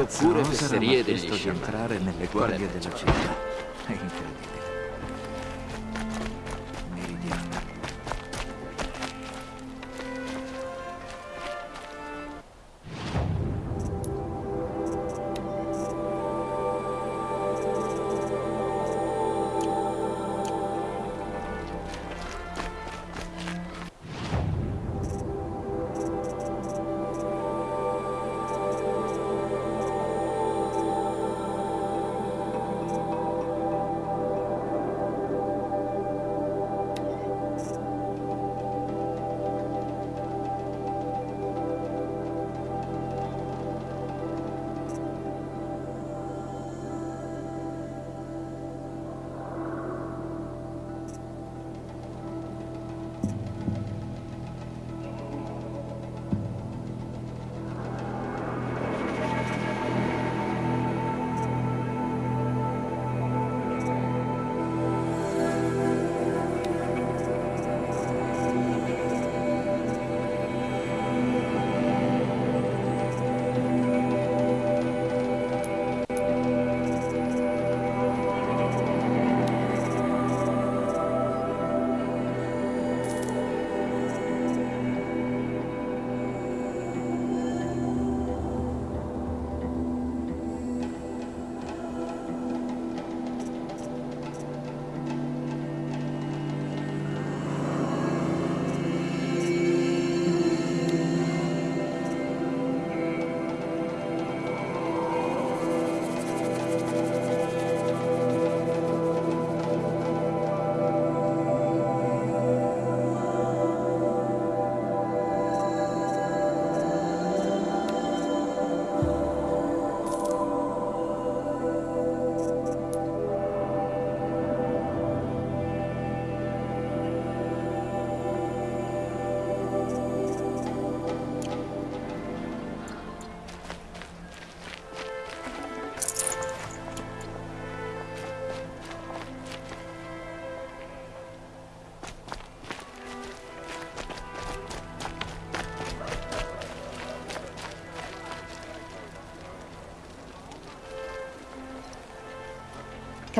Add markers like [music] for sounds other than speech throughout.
oppure fesserie degli sciamani. entrare nelle guardie della città.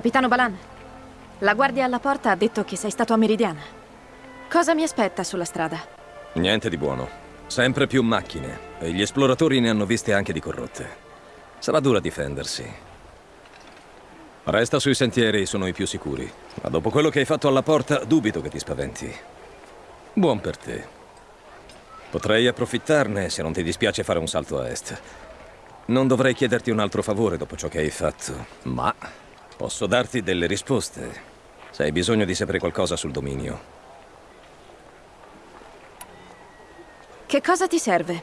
Capitano Balan, la guardia alla porta ha detto che sei stato a Meridiana. Cosa mi aspetta sulla strada? Niente di buono. Sempre più macchine. E gli esploratori ne hanno viste anche di corrotte. Sarà dura difendersi. Resta sui sentieri, sono i più sicuri. Ma dopo quello che hai fatto alla porta, dubito che ti spaventi. Buon per te. Potrei approfittarne se non ti dispiace fare un salto a est. Non dovrei chiederti un altro favore dopo ciò che hai fatto, ma posso darti delle risposte. Se hai bisogno di sapere qualcosa sul dominio. Che cosa ti serve?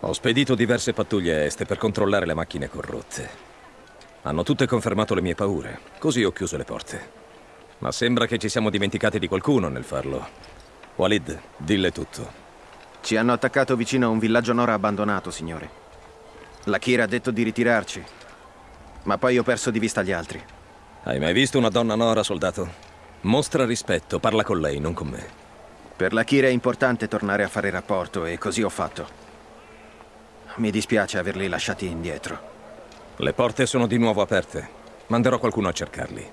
Ho spedito diverse pattuglie a est per controllare le macchine corrotte. Hanno tutte confermato le mie paure, così ho chiuso le porte. Ma sembra che ci siamo dimenticati di qualcuno nel farlo. Walid, dille tutto. Ci hanno attaccato vicino a un villaggio Nora abbandonato, signore. La Kira ha detto di ritirarci, ma poi ho perso di vista gli altri. Hai mai visto una donna Nora, soldato? Mostra rispetto, parla con lei, non con me. Per la Kira è importante tornare a fare rapporto e così ho fatto. Mi dispiace averli lasciati indietro. Le porte sono di nuovo aperte. Manderò qualcuno a cercarli.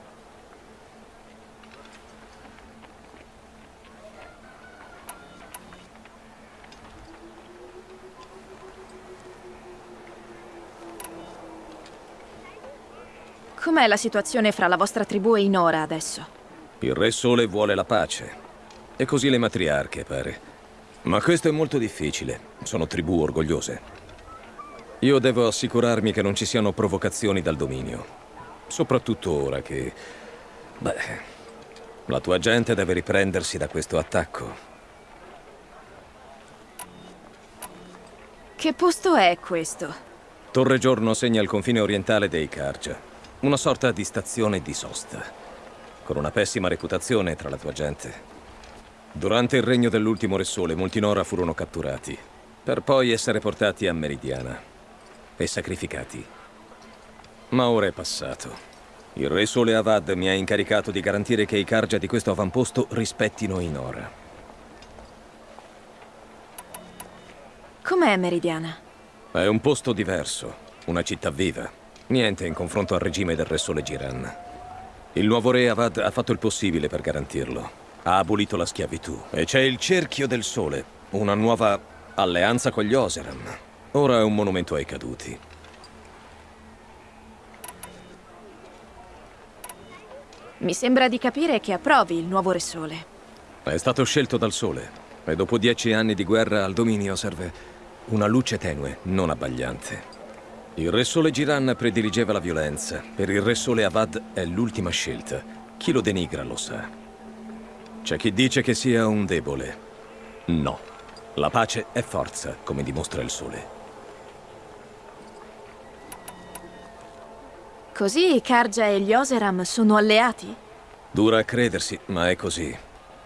Com'è la situazione fra la vostra tribù e Inora adesso? Il Re Sole vuole la pace. E così le matriarche, pare. Ma questo è molto difficile. Sono tribù orgogliose. Io devo assicurarmi che non ci siano provocazioni dal dominio. Soprattutto ora che... Beh... La tua gente deve riprendersi da questo attacco. Che posto è questo? Torre Giorno segna il confine orientale dei Karja. Una sorta di stazione di sosta. Con una pessima reputazione tra la tua gente. Durante il regno dell'ultimo Re Sole, molti Nora furono catturati, per poi essere portati a Meridiana e sacrificati. Ma ora è passato. Il Re Sole Avad mi ha incaricato di garantire che i Karja di questo avamposto rispettino i Nora. Com'è Meridiana? È un posto diverso, una città viva. Niente in confronto al regime del Re Sole Giran. Il nuovo re Avad ha fatto il possibile per garantirlo. Ha abolito la schiavitù. E c'è il Cerchio del Sole, una nuova alleanza con gli Oseram. Ora è un monumento ai caduti. Mi sembra di capire che approvi il nuovo Re Sole. È stato scelto dal Sole. E dopo dieci anni di guerra al dominio serve una luce tenue, non abbagliante. Il Re Sole Giran prediligeva la violenza. Per il Re Sole Avad è l'ultima scelta. Chi lo denigra lo sa. C'è chi dice che sia un debole. No. La pace è forza, come dimostra il Sole. Così Karja e gli Oseram sono alleati? Dura a credersi, ma è così.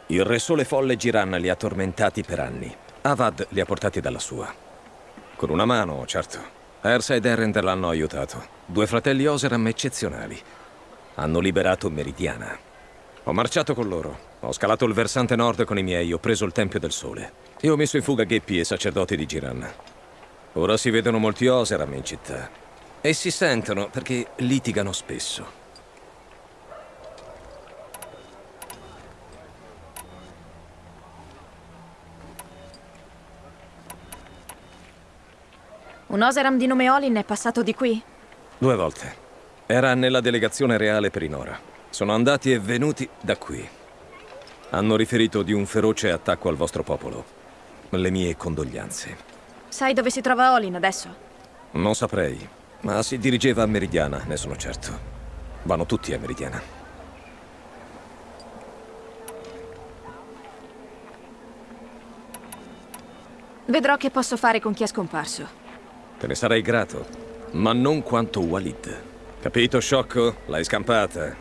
Il Re Sole Folle Giran li ha tormentati per anni. Avad li ha portati dalla sua. Con una mano, certo. Ersa ed Erender l'hanno aiutato. Due fratelli Oseram eccezionali. Hanno liberato Meridiana. Ho marciato con loro. Ho scalato il versante nord con i miei, ho preso il Tempio del Sole. E ho messo in fuga Geppi e sacerdoti di Giran. Ora si vedono molti Oseram in città. E si sentono perché litigano spesso. Un Oseram di nome Olin è passato di qui? Due volte. Era nella delegazione reale per Inora. Sono andati e venuti da qui. Hanno riferito di un feroce attacco al vostro popolo. Le mie condoglianze. Sai dove si trova Olin adesso? Non saprei, ma si dirigeva a Meridiana, ne sono certo. Vanno tutti a Meridiana. Vedrò che posso fare con chi è scomparso. Te ne sarei grato, ma non quanto Walid. Capito, sciocco? L'hai scampata.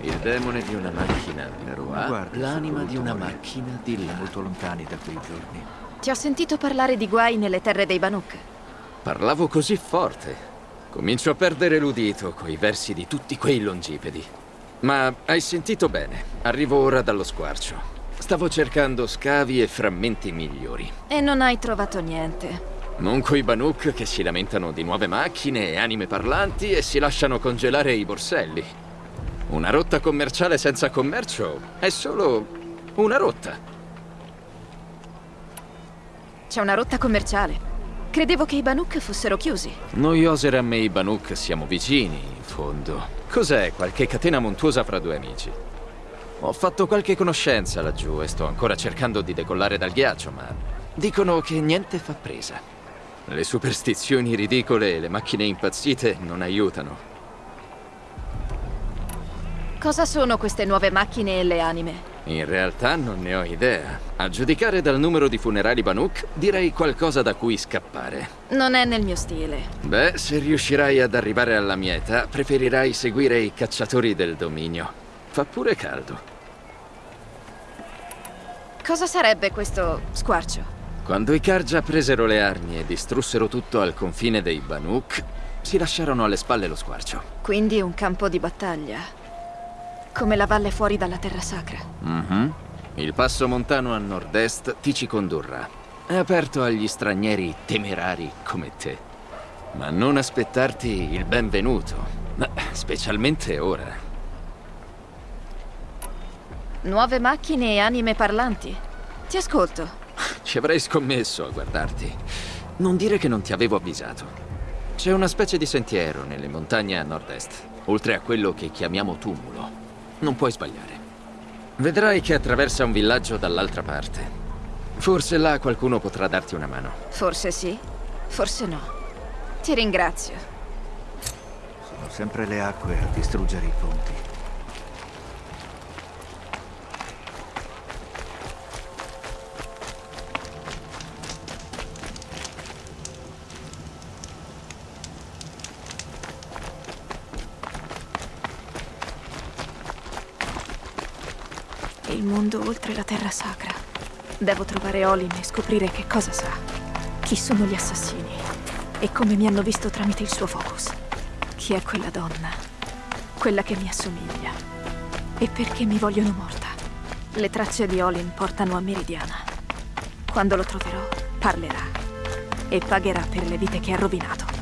Il demone di una macchina di qua, guardia l'anima di una macchina di là. Molto lontani da quei giorni. Ti ho sentito parlare di guai nelle terre dei Banuk. Parlavo così forte. Comincio a perdere l'udito coi versi di tutti quei longipedi. Ma hai sentito bene. Arrivo ora dallo squarcio. Stavo cercando scavi e frammenti migliori. E non hai trovato niente. Non coi Banuk che si lamentano di nuove macchine e anime parlanti e si lasciano congelare i borselli. Una rotta commerciale senza commercio è solo una rotta. C'è una rotta commerciale. Credevo che i Banuk fossero chiusi. Noi Oseram e i Banuk siamo vicini, in fondo. Cos'è? Qualche catena montuosa fra due amici. Ho fatto qualche conoscenza laggiù e sto ancora cercando di decollare dal ghiaccio, ma dicono che niente fa presa. Le superstizioni ridicole e le macchine impazzite non aiutano. Cosa sono queste nuove macchine e le anime? In realtà non ne ho idea. A giudicare dal numero di funerali Banuk, direi qualcosa da cui scappare. Non è nel mio stile. Beh, se riuscirai ad arrivare alla mia età, preferirai seguire i cacciatori del dominio. Fa pure caldo. Cosa sarebbe questo squarcio? Quando i Karja presero le armi e distrussero tutto al confine dei Banuk, si lasciarono alle spalle lo squarcio. Quindi un campo di battaglia. Come la valle fuori dalla terra sacra. Mhm. Il passo montano a nord-est ti ci condurrà. È aperto agli stranieri temerari come te. Ma non aspettarti il benvenuto, Ma specialmente ora. Nuove macchine e anime parlanti. Ti ascolto. Ci avrei scommesso a guardarti. Non dire che non ti avevo avvisato. C'è una specie di sentiero nelle montagne a nord-est, oltre a quello che chiamiamo tumulo. Non puoi sbagliare. Vedrai che attraversa un villaggio dall'altra parte. Forse là qualcuno potrà darti una mano. Forse sì, forse no. Ti ringrazio. Sono sempre le acque a distruggere i ponti. Il mondo oltre la terra sacra. Devo trovare Olin e scoprire che cosa sa. Chi sono gli assassini. E come mi hanno visto tramite il suo focus. Chi è quella donna? quella che mi assomiglia. E perché mi vogliono morta. Le tracce di Olin portano a Meridiana. Quando lo troverò, parlerà. E pagherà per le vite che ha rovinato.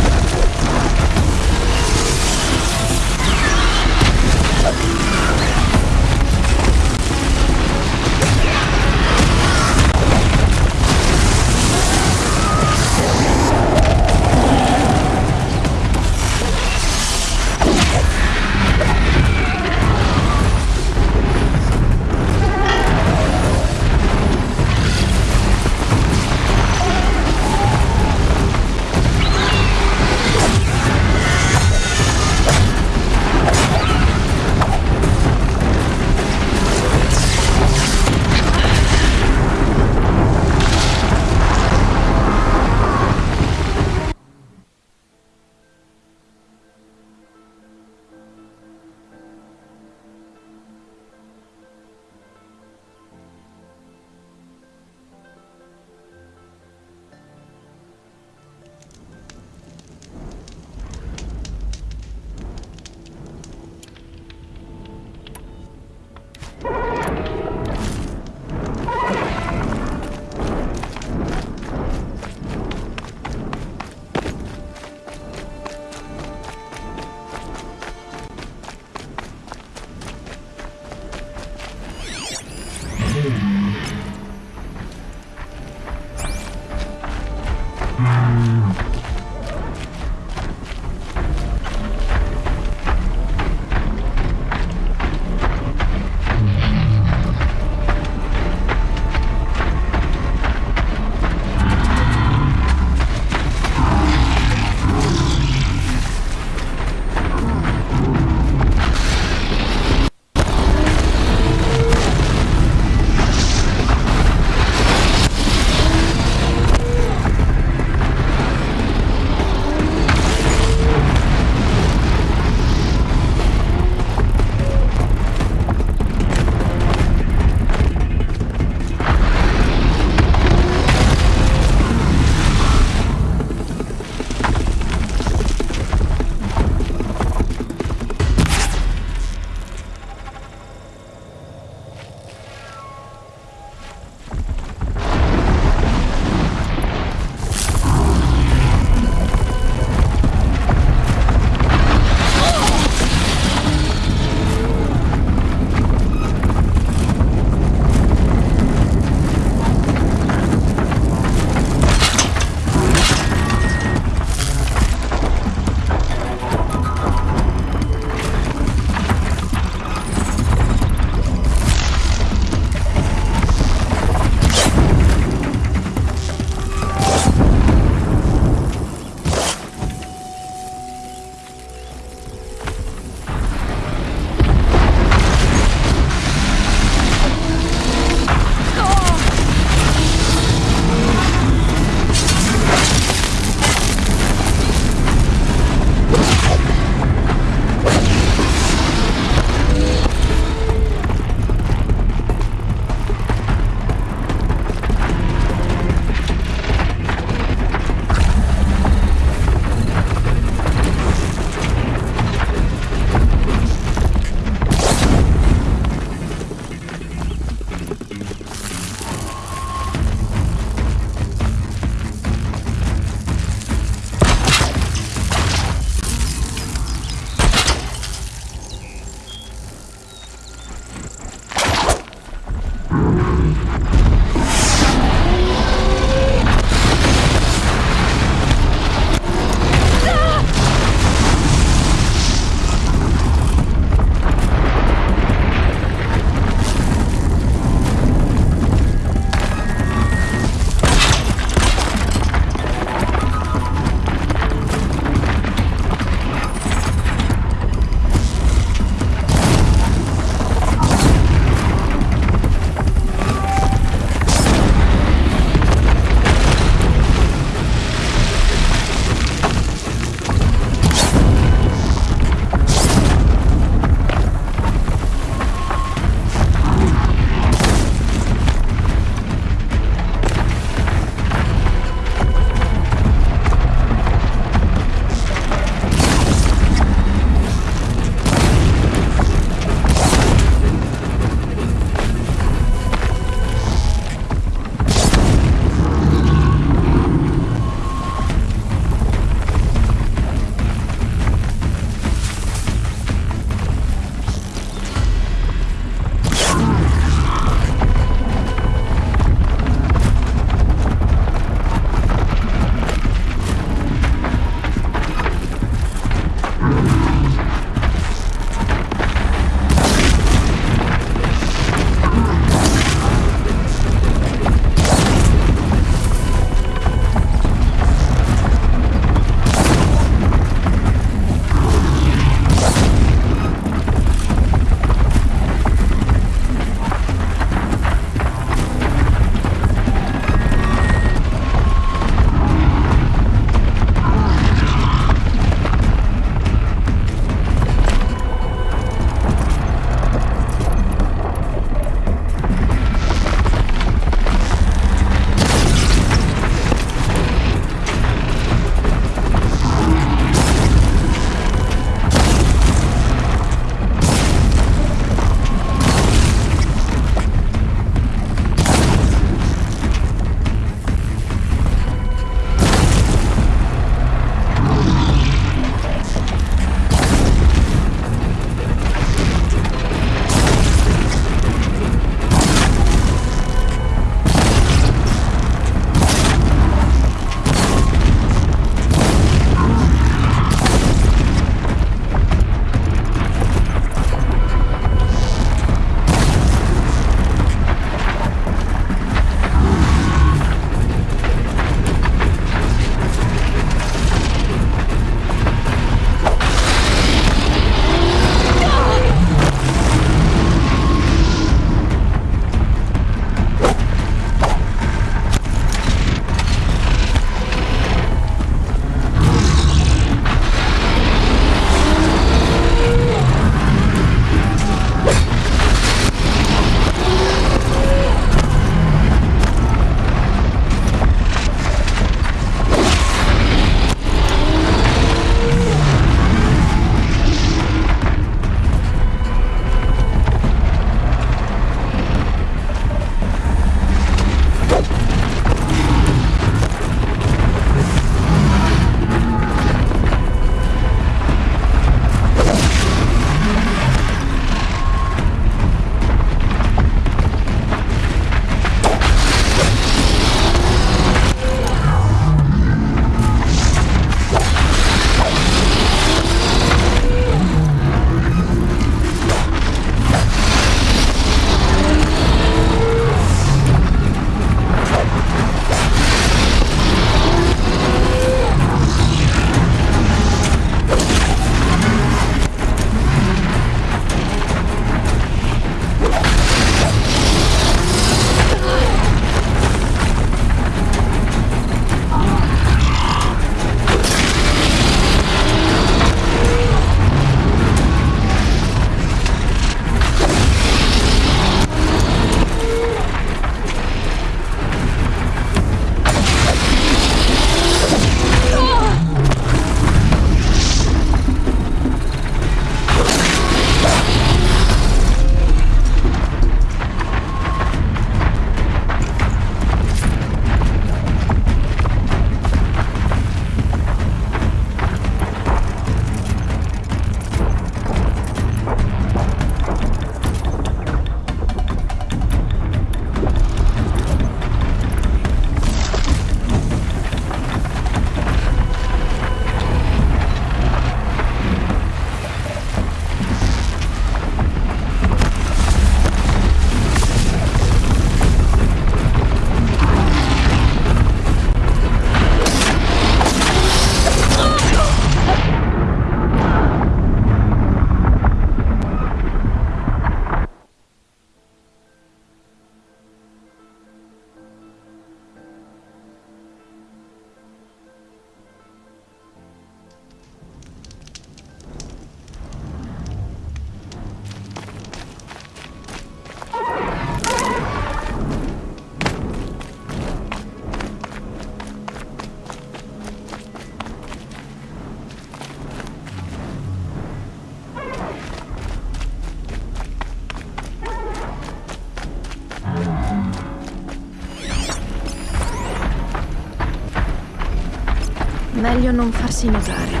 Non farsi notare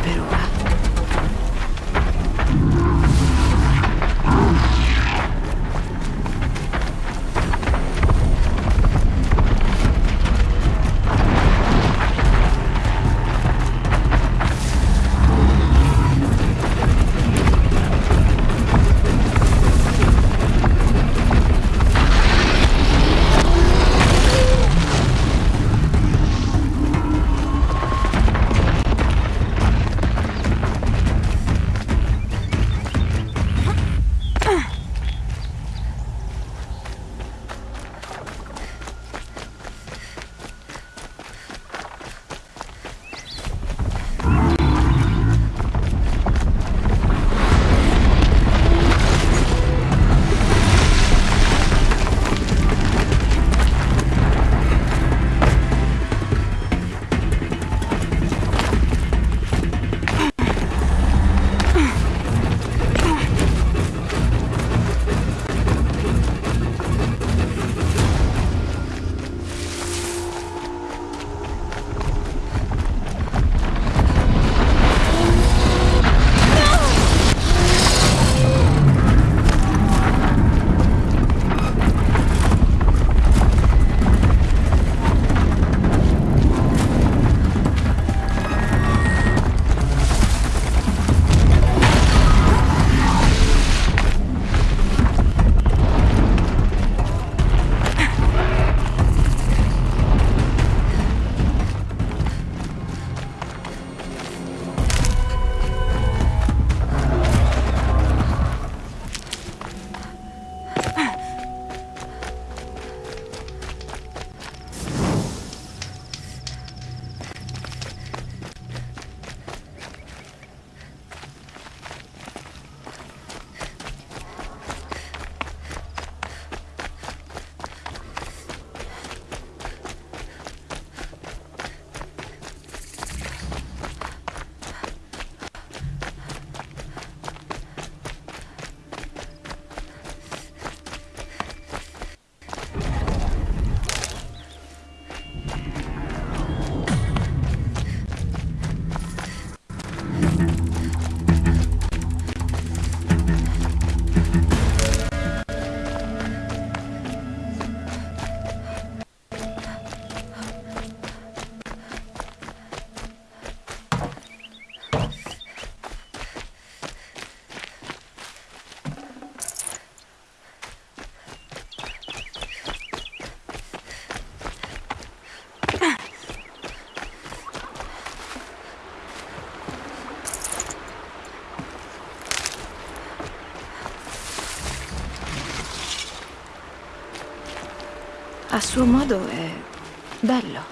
A suo modo è bello.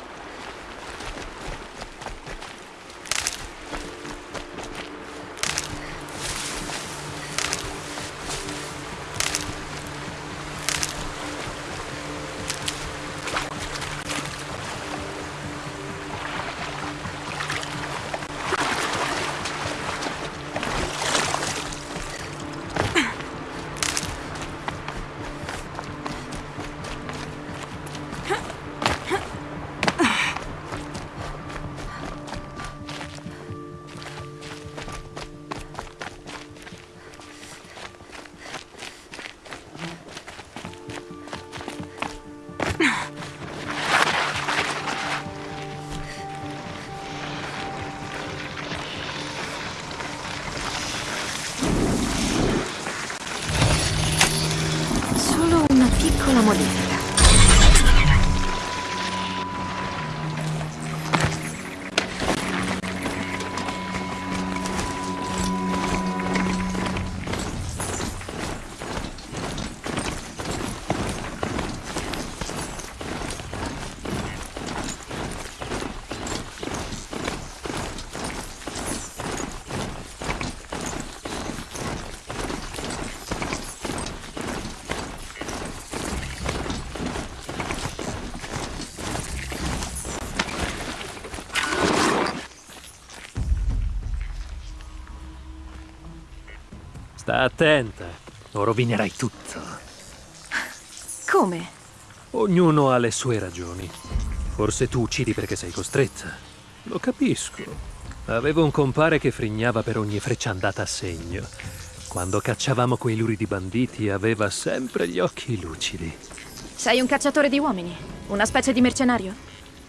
Sta attenta, o rovinerai tutto. Come? Ognuno ha le sue ragioni. Forse tu uccidi perché sei costretta. Lo capisco. Avevo un compare che frignava per ogni freccia andata a segno. Quando cacciavamo quei luridi banditi aveva sempre gli occhi lucidi. Sei un cacciatore di uomini? Una specie di mercenario?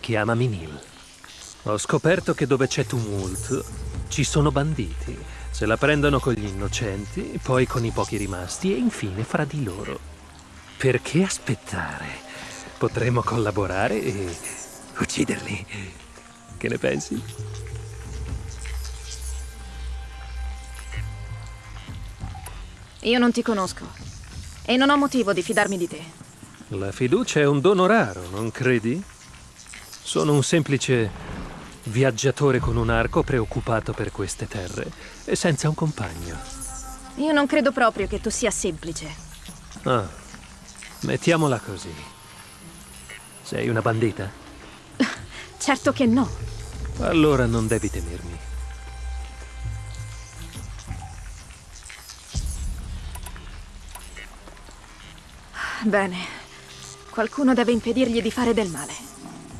Chiamami Neil. Ho scoperto che dove c'è tumulto ci sono banditi. Se la prendono con gli innocenti, poi con i pochi rimasti e infine fra di loro. Perché aspettare? Potremmo collaborare e ucciderli. Che ne pensi? Io non ti conosco. E non ho motivo di fidarmi di te. La fiducia è un dono raro, non credi? Sono un semplice viaggiatore con un arco preoccupato per queste terre e senza un compagno. Io non credo proprio che tu sia semplice. Ah, mettiamola così. Sei una bandita? [laughs] Certo che no. Allora non devi temermi. Bene. Qualcuno deve impedirgli di fare del male.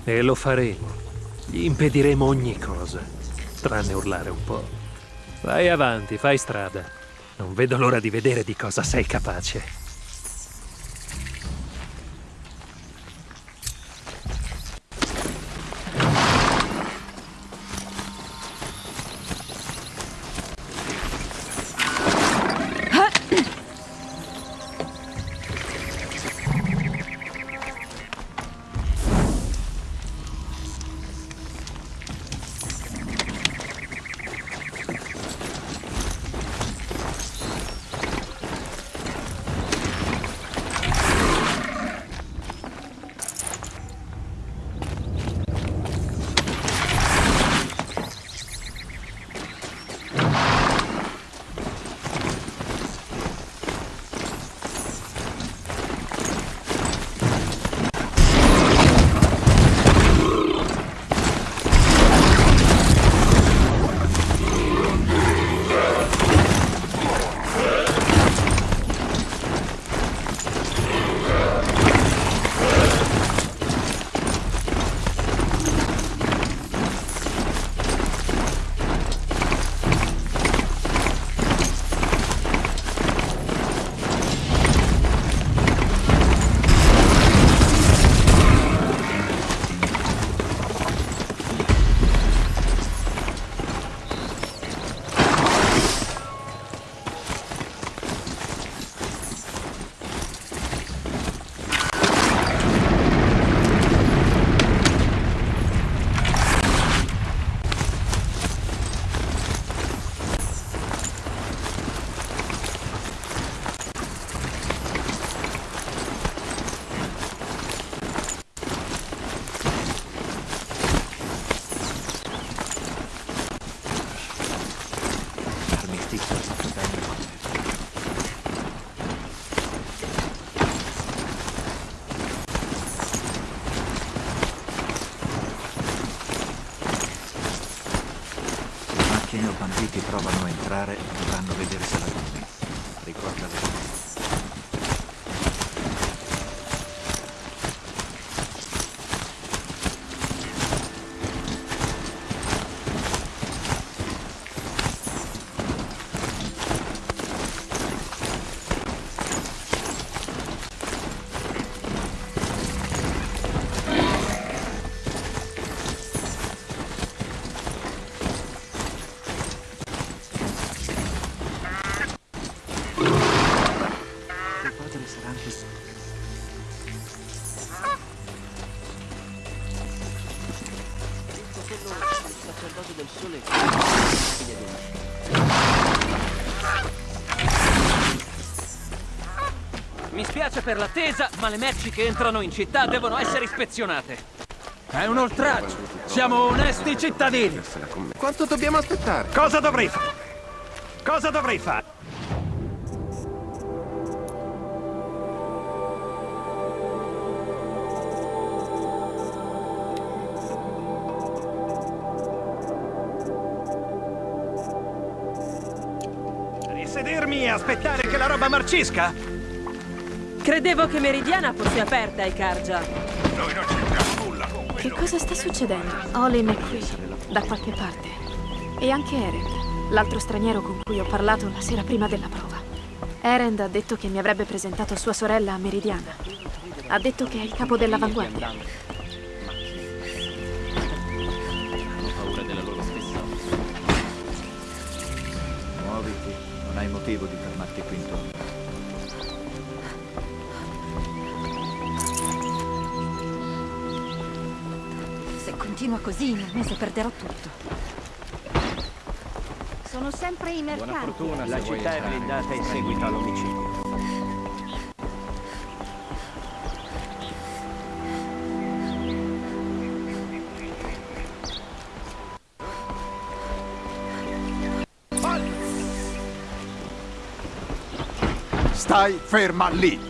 E lo faremo. Gli impediremo ogni cosa, tranne urlare un po'. Vai avanti, fai strada. Non vedo l'ora di vedere di cosa sei capace. Per l'attesa, ma le merci che entrano in città devono essere ispezionate. È un oltraggio. Siamo onesti cittadini. Quanto dobbiamo aspettare? Cosa dovrei fare? Cosa dovrei fare? Risedermi e aspettare che la roba marcisca? Credevo che Meridiana fosse aperta ai Karja. Noi non c'entriamo nulla con Che cosa sta succedendo? Olin è qui, da qualche parte. E anche Erend, l'altro straniero con cui ho parlato la sera prima della prova. Erend ha detto che mi avrebbe presentato sua sorella a Meridiana. Ha detto che è il capo dell'avanguardia. Così, in un mese perderò tutto. Sono sempre i mercanti. La città è blindata in seguito all'omicidio. Stai ferma lì!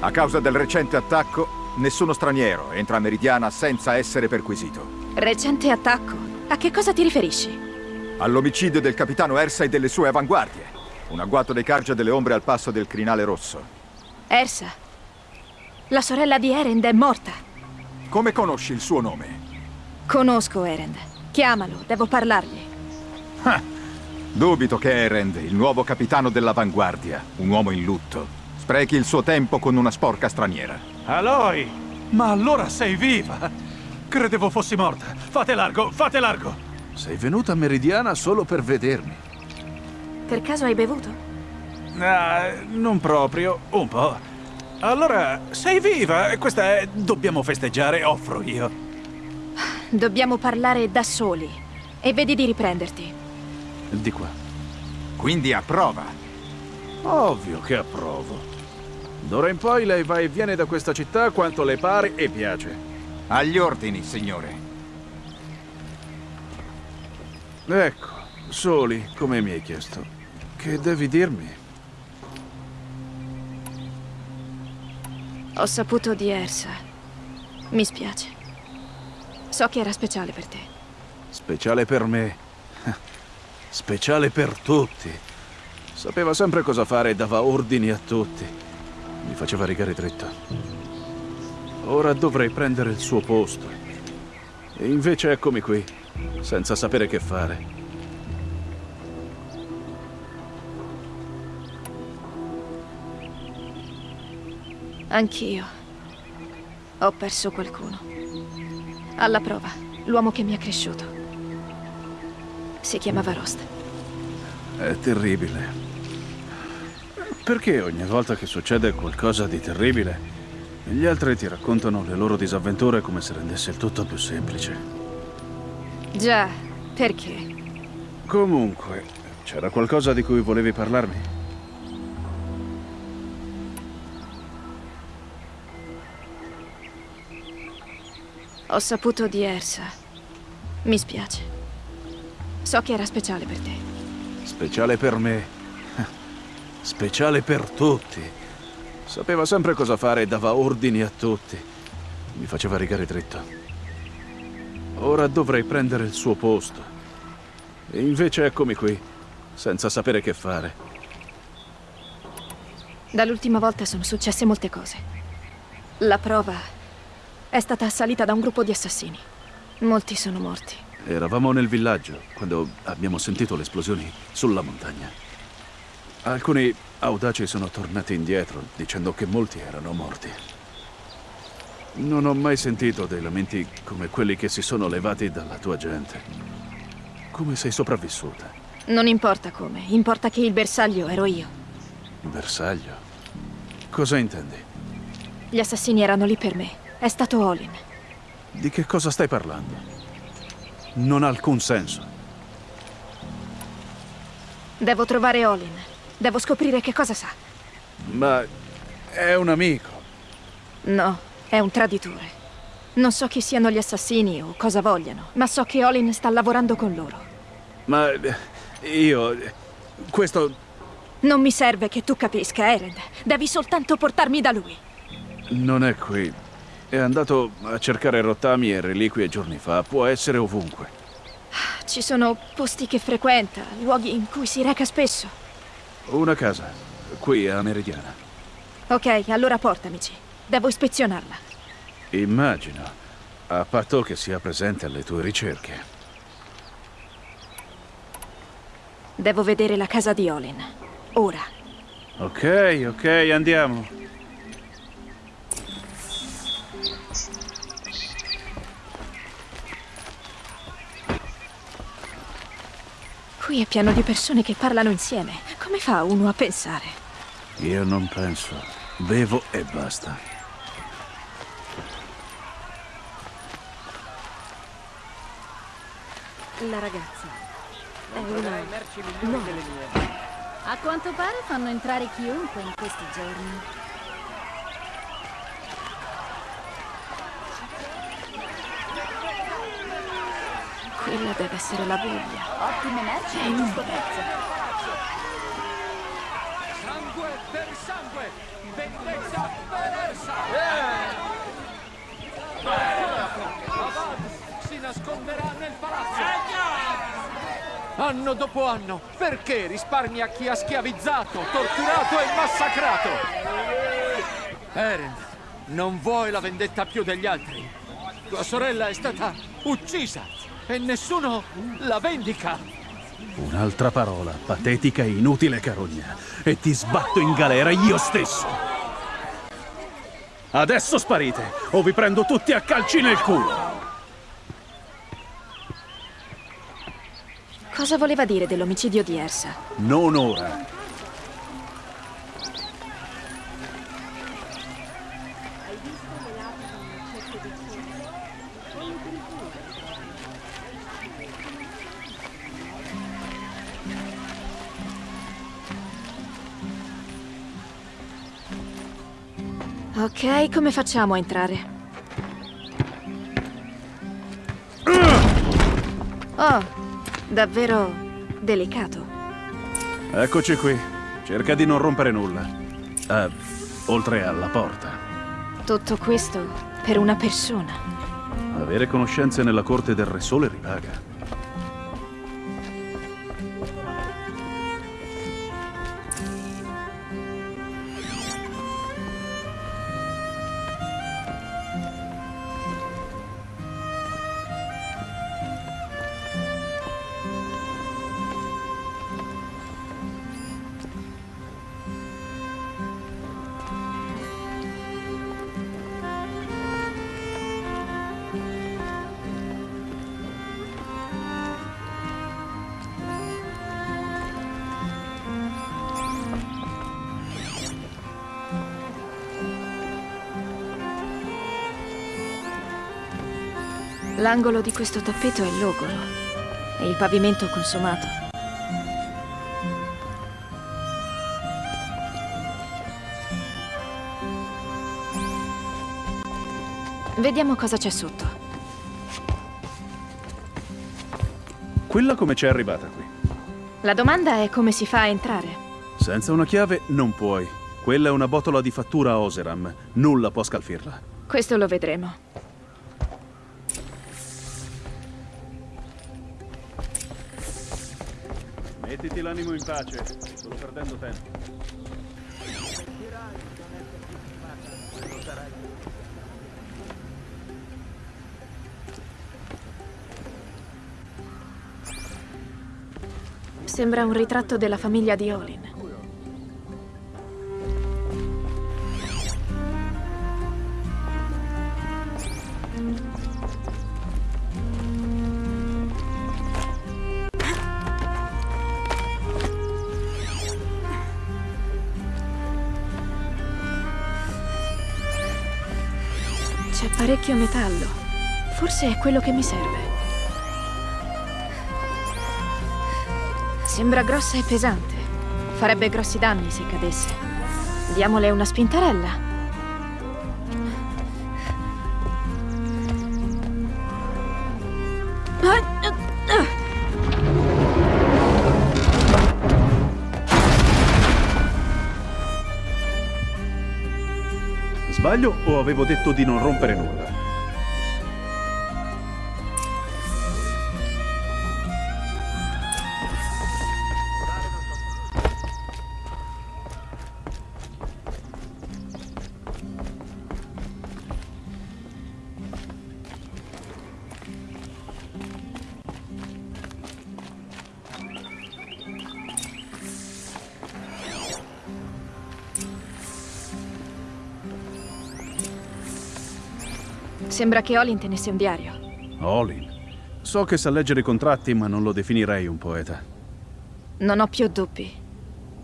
A causa del recente attacco, nessuno straniero entra a Meridiana senza essere perquisito. Recente attacco? A che cosa ti riferisci? All'omicidio del capitano Ersa e delle sue avanguardie. Un agguato dei Cargia delle Ombre al passo del crinale rosso. Ersa. La sorella di Erend è morta. Come conosci il suo nome? Conosco Erend. Chiamalo, devo parlargli. Dubito che Erend, il nuovo capitano dell'avanguardia, un uomo in lutto, sprechi il suo tempo con una sporca straniera. Aloy! Ma allora sei viva! Credevo fossi morta. Fate largo, fate largo! Sei venuta a Meridiana solo per vedermi. Per caso hai bevuto? Ah, non proprio, un po'. Allora, sei viva? Questa è... Dobbiamo festeggiare, offro io. Dobbiamo parlare da soli. E vedi di riprenderti. Di qua. Quindi approva. Ovvio che approvo. D'ora in poi lei va e viene da questa città quanto le pare e piace. Agli ordini, signore. Ecco, soli, come mi hai chiesto. Che devi dirmi? Ho saputo di Ersa. Mi spiace. So che era speciale per te. Speciale per me. [laughs] Speciale per tutti. Sapeva sempre cosa fare e dava ordini a tutti. Mi faceva rigare dritto. Ora dovrei prendere il suo posto. E invece eccomi qui, senza sapere che fare. Anch'io. Ho perso qualcuno. Alla prova, l'uomo che mi ha cresciuto. Si chiamava Rost. È terribile. Perché ogni volta che succede qualcosa di terribile, gli altri ti raccontano le loro disavventure come se rendesse il tutto più semplice? Già, perché? Comunque, c'era qualcosa di cui volevi parlarmi? Ho saputo di Ersa. Mi spiace. So che era speciale per te. Speciale per me. [laughs] Speciale per tutti. Sapeva sempre cosa fare e dava ordini a tutti. Mi faceva rigare dritto. Ora dovrei prendere il suo posto. E invece eccomi qui, senza sapere che fare. Dall'ultima volta sono successe molte cose. La prova è stata assalita da un gruppo di assassini. Molti sono morti. Eravamo nel villaggio quando abbiamo sentito le esplosioni sulla montagna. Alcuni audaci sono tornati indietro dicendo che molti erano morti. Non ho mai sentito dei lamenti come quelli che si sono levati dalla tua gente. Come sei sopravvissuta? Non importa come, importa che il bersaglio ero io. Bersaglio? Cosa intendi? Gli assassini erano lì per me. È stato Olin. Di che cosa stai parlando? Non ha alcun senso. Devo trovare Olin. Devo scoprire che cosa sa. Ma è un amico. No, è un traditore. Non so chi siano gli assassini o cosa vogliano, ma so che Olin sta lavorando con loro. Ma io... Questo... Non mi serve che tu capisca, Erend. Devi soltanto portarmi da lui. Non è qui. È andato a cercare rottami e reliquie giorni fa. Può essere ovunque. Ci sono posti che frequenta, luoghi in cui si reca spesso. Una casa, qui a Meridiana. Ok, allora portamici. Devo ispezionarla. Immagino. A patto che sia presente alle tue ricerche. Devo vedere la casa di Olin. Ora. Ok, ok, andiamo. Qui è pieno di persone che parlano insieme. Come fa uno a pensare? Io non penso. Bevo e basta. La ragazza è una... No. A quanto pare fanno entrare chiunque in questi giorni. Quella deve essere la Bibbia. Ottime merci È al giusto prezzo. Sangue per sangue! Vendetta perversa! Avad si nasconderà nel palazzo! Anno dopo anno, perché risparmi a chi ha schiavizzato, torturato e massacrato? Eren, non vuoi la vendetta più degli altri. Tua sorella è stata uccisa e nessuno la vendica. Un'altra parola, patetica e inutile carogna, e ti sbatto in galera io stesso. Adesso sparite, o vi prendo tutti a calci nel culo. Cosa voleva dire dell'omicidio di Ersa? Non ora. Ok, come facciamo a entrare? Oh, davvero delicato. Eccoci qui. Cerca di non rompere nulla. Eh, oltre alla porta. Tutto questo per una persona. Avere conoscenze nella corte del Re Sole ripaga. L'angolo di questo tappeto è logoro e il pavimento consumato. Vediamo cosa c'è sotto. Quella come c'è arrivata qui? La domanda è come si fa a entrare. Senza una chiave non puoi. Quella è una botola di fattura Oseram. Nulla può scalfirla. Questo lo vedremo. Mettiti l'animo in pace. Sto perdendo tempo. Sembra un ritratto della famiglia di Olin. Parecchio metallo. Forse è quello che mi serve. Sembra grossa e pesante. Farebbe grossi danni se cadesse. Diamole una spintarella. Sbaglio o avevo detto di non rompere nulla? Sembra che Olin tenesse un diario. Olin. So che sa leggere i contratti, ma non lo definirei un poeta. Non ho più dubbi.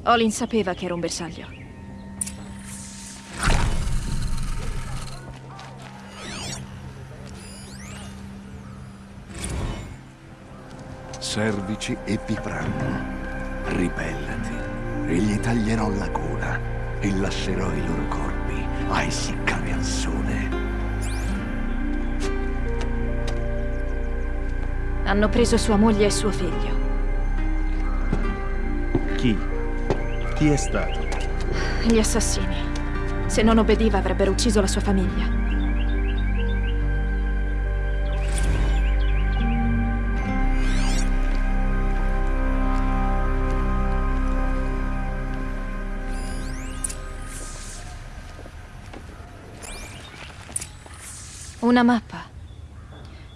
Olin sapeva che era un bersaglio. Cervici e piprano. Ribellati e gli taglierò la gola e lascerò i loro corpi a essiccare al sole. Hanno preso sua moglie e suo figlio. Chi? Chi è stato? Gli assassini. Se non obbediva avrebbero ucciso la sua famiglia. Una mappa.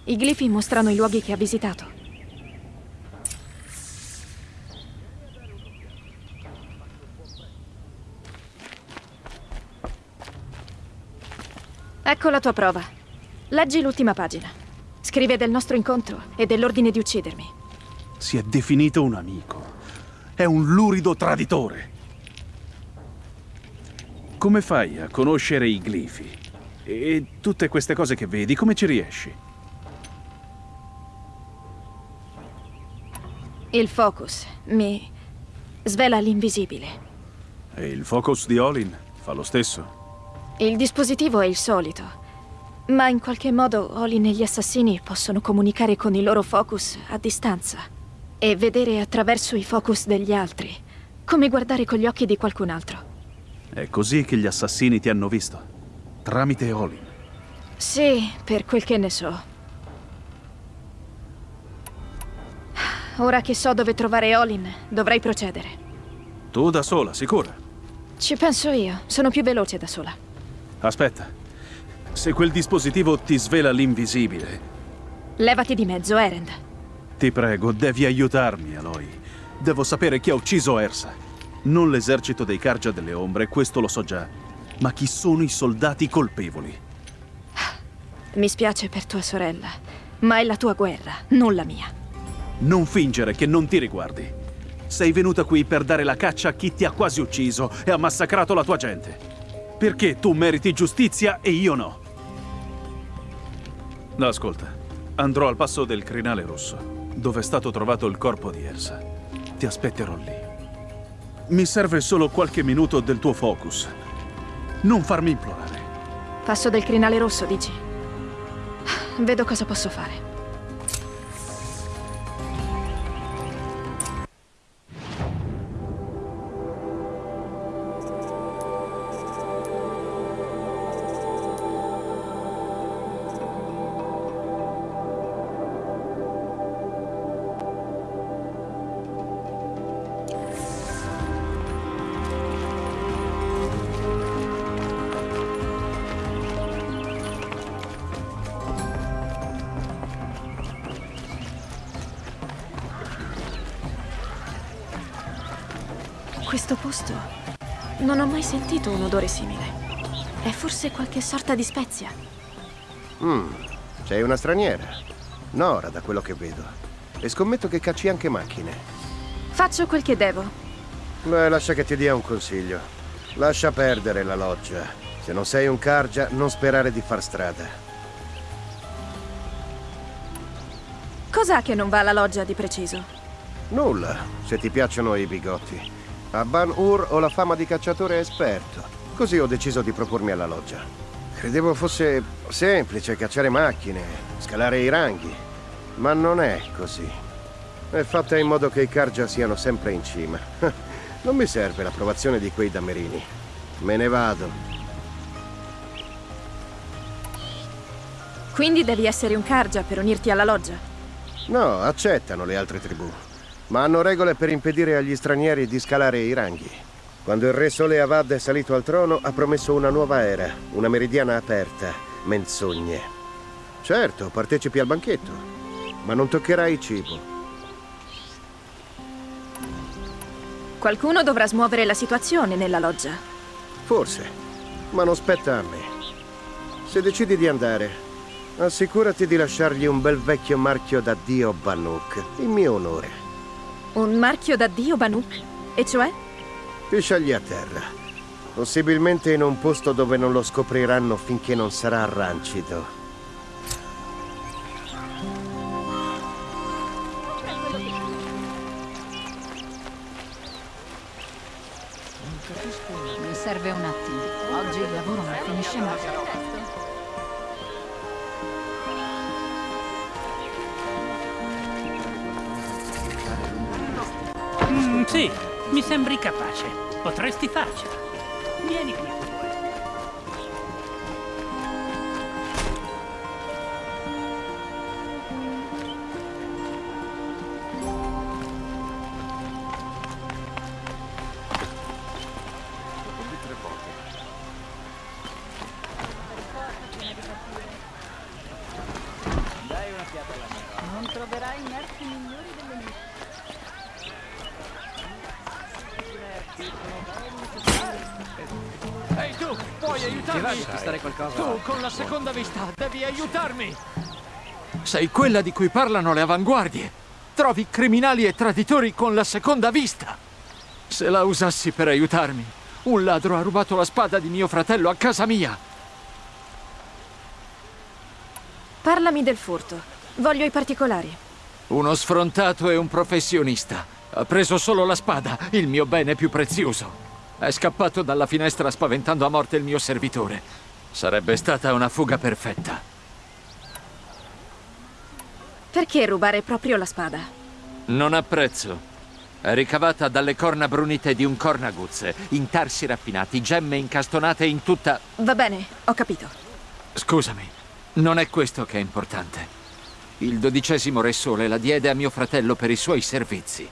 I glifi mostrano i luoghi che ha visitato. Ecco la tua prova. Leggi l'ultima pagina. Scrive del nostro incontro e dell'ordine di uccidermi. Si è definito un amico. È un lurido traditore. Come fai a conoscere i glifi? E tutte queste cose che vedi, come ci riesci? Il focus mi svela l'invisibile. E il focus di Olin fa lo stesso. Il dispositivo è il solito, ma in qualche modo Olin e gli assassini possono comunicare con i loro focus a distanza e vedere attraverso i focus degli altri, come guardare con gli occhi di qualcun altro. È così che gli assassini ti hanno visto, tramite Olin. Sì, per quel che ne so. Ora che so dove trovare Olin, dovrei procedere. Tu da sola, sicura? Ci penso io, sono più veloce da sola. Aspetta. Se quel dispositivo ti svela l'invisibile... Levati di mezzo, Erend. Ti prego, devi aiutarmi, Aloy. Devo sapere chi ha ucciso Ersa. Non l'esercito dei Cargia delle Ombre, questo lo so già. Ma chi sono i soldati colpevoli? Mi spiace per tua sorella, ma è la tua guerra, non la mia. Non fingere che non ti riguardi. Sei venuta qui per dare la caccia a chi ti ha quasi ucciso e ha massacrato la tua gente. Perché tu meriti giustizia e io no? Ascolta, andrò al passo del Crinale Rosso, dove è stato trovato il corpo di Ersa. Ti aspetterò lì. Mi serve solo qualche minuto del tuo focus. Non farmi implorare. Passo del Crinale Rosso, dici? Vedo cosa posso fare. Odore simile. È forse qualche sorta di spezia? Mmm, sei una straniera. Nora, da quello che vedo. E scommetto che cacci anche macchine. Faccio quel che devo. Beh, lascia che ti dia un consiglio. Lascia perdere la loggia. Se non sei un Cargia, non sperare di far strada. Cos'ha che non va alla loggia di preciso? Nulla, se ti piacciono i bigotti. A Ban-Ur ho la fama di cacciatore esperto. Così ho deciso di propormi alla loggia. Credevo fosse semplice cacciare macchine, scalare i ranghi. Ma non è così. È fatta in modo che i Karja siano sempre in cima. [laughs] Non mi serve l'approvazione di quei damerini. Me ne vado. Quindi devi essere un Karja per unirti alla loggia? No, accettano le altre tribù ma hanno regole per impedire agli stranieri di scalare i ranghi. Quando il re Sole Avad è salito al trono, ha promesso una nuova era, una meridiana aperta, menzogne. Certo, partecipi al banchetto, ma non toccherai cibo. Qualcuno dovrà smuovere la situazione nella loggia. Forse, ma non spetta a me. Se decidi di andare, Assicurati di lasciargli un bel vecchio marchio da Dio Banuk, in mio onore. Un marchio da Dio, Banuk? E cioè? Ti scegli a terra. Possibilmente in un posto dove non lo scopriranno finché non sarà rancido. Mi serve un attimo. Oggi il lavoro non finisce mai. Mm, sì, mi sembri capace. Potresti farcela. Vieni qui. Non troverai merci qualcosa? Tu, con la seconda vista, devi aiutarmi! Sei quella di cui parlano le avanguardie. Trovi criminali e traditori con la seconda vista. Se la usassi per aiutarmi, un ladro ha rubato la spada di mio fratello a casa mia. Parlami del furto. Voglio i particolari. Uno sfrontato e un professionista. Ha preso solo la spada, il mio bene più prezioso. È scappato dalla finestra spaventando a morte il mio servitore. Sarebbe stata una fuga perfetta. Perché rubare proprio la spada? Non ha prezzo. È ricavata dalle corna brunite di un cornaguzze, intarsi raffinati, gemme incastonate in tutta... Va bene, ho capito. Scusami, non è questo che è importante. Il dodicesimo Re Sole la diede a mio fratello per i suoi servizi.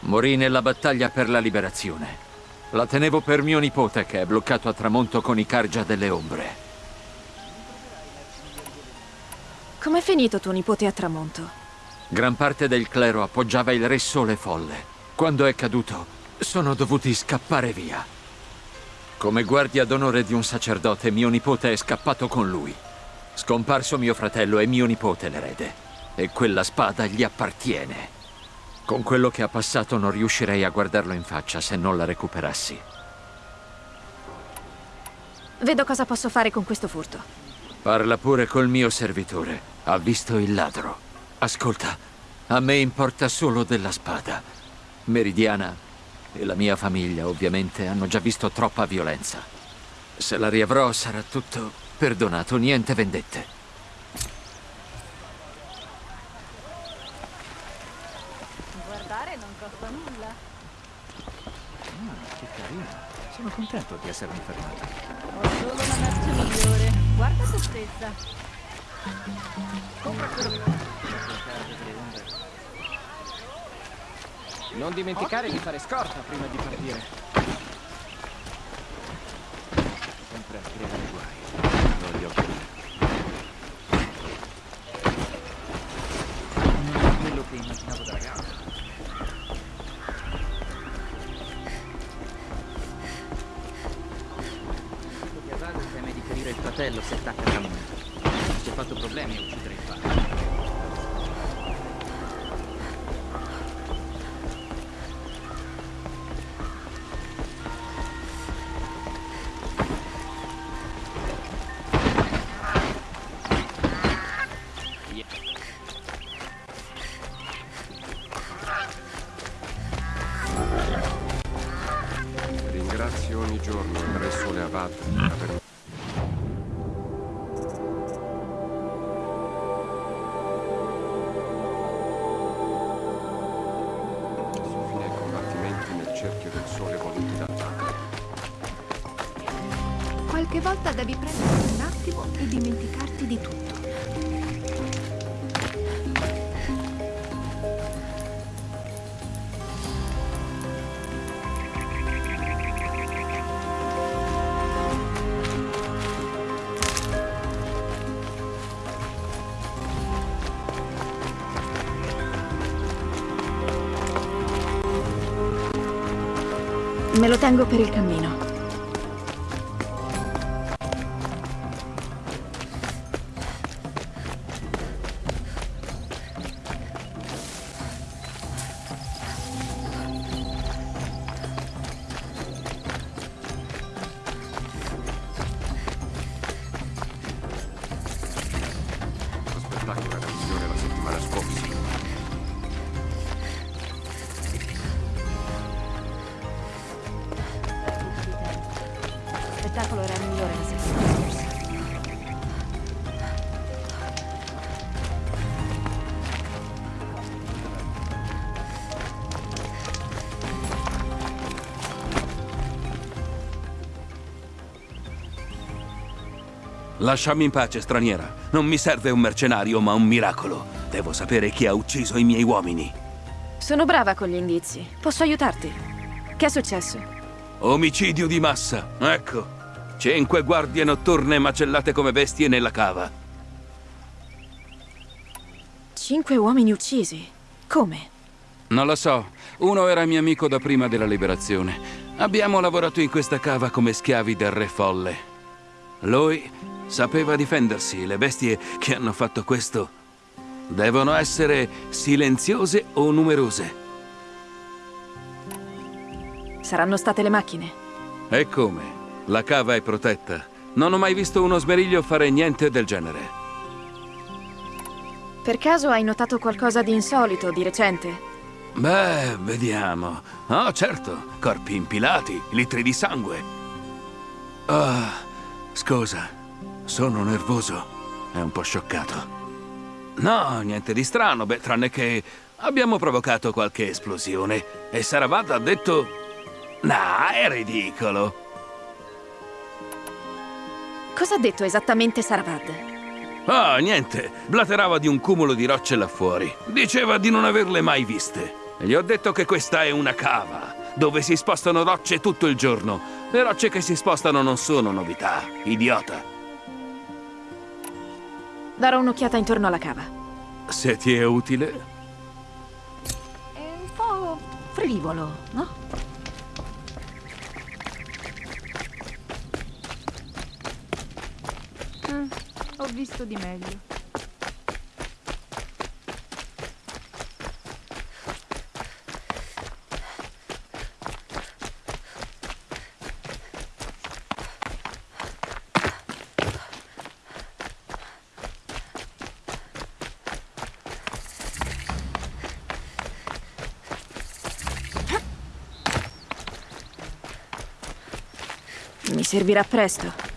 Morì nella battaglia per la liberazione. La tenevo per mio nipote che è bloccato a tramonto con i Cargia delle Ombre. Com'è finito tuo nipote a tramonto? Gran parte del clero appoggiava il Re Sole folle. Quando è caduto, sono dovuti scappare via. Come guardia d'onore di un sacerdote, mio nipote è scappato con lui. Scomparso mio fratello è mio nipote l'erede. E quella spada gli appartiene. Con quello che ha passato non riuscirei a guardarlo in faccia se non la recuperassi. Vedo cosa posso fare con questo furto. Parla pure col mio servitore. Ha visto il ladro. Ascolta, a me importa solo della spada. Meridiana e la mia famiglia, ovviamente, hanno già visto troppa violenza. Se la riavrò sarà tutto perdonato, niente vendette. Guardare non costa nulla. Ah, che carino. Sono contento di essermi fermato. Ho solo una merce migliore. Guarda te stessa. Non dimenticare di fare scorta prima di partire. Sempre a creare guai. Voglio Non è quello che immaginavo da il Me lo tengo per il cammino. Lasciami in pace, straniera. Non mi serve un mercenario, ma un miracolo. Devo sapere chi ha ucciso i miei uomini. Sono brava con gli indizi. Posso aiutarti? Che è successo? Omicidio di massa, ecco. Cinque guardie notturne macellate come bestie nella cava. Cinque uomini uccisi. Come? Non lo so. Uno era mio amico da prima della liberazione. Abbiamo lavorato in questa cava come schiavi del re folle. Lui sapeva difendersi. Le bestie che hanno fatto questo devono essere silenziose o numerose. Saranno state le macchine. E come? La cava è protetta. Non ho mai visto uno smeriglio fare niente del genere. Per caso hai notato qualcosa di insolito di recente? Beh, vediamo. Oh, certo, corpi impilati, litri di sangue. Ah, scusa, sono nervoso. È un po' scioccato. No, niente di strano, beh, tranne che abbiamo provocato qualche esplosione. E Saravad ha detto... No, è ridicolo. Cosa ha detto esattamente Saravad? Ah, niente. Blaterava di un cumulo di rocce là fuori. Diceva di non averle mai viste. Gli ho detto che questa è una cava, dove si spostano rocce tutto il giorno. Le rocce che si spostano non sono novità, idiota. Darò un'occhiata intorno alla cava. Se ti è utile. È un po' frivolo, no? Mm, ho visto di meglio. Servirà presto.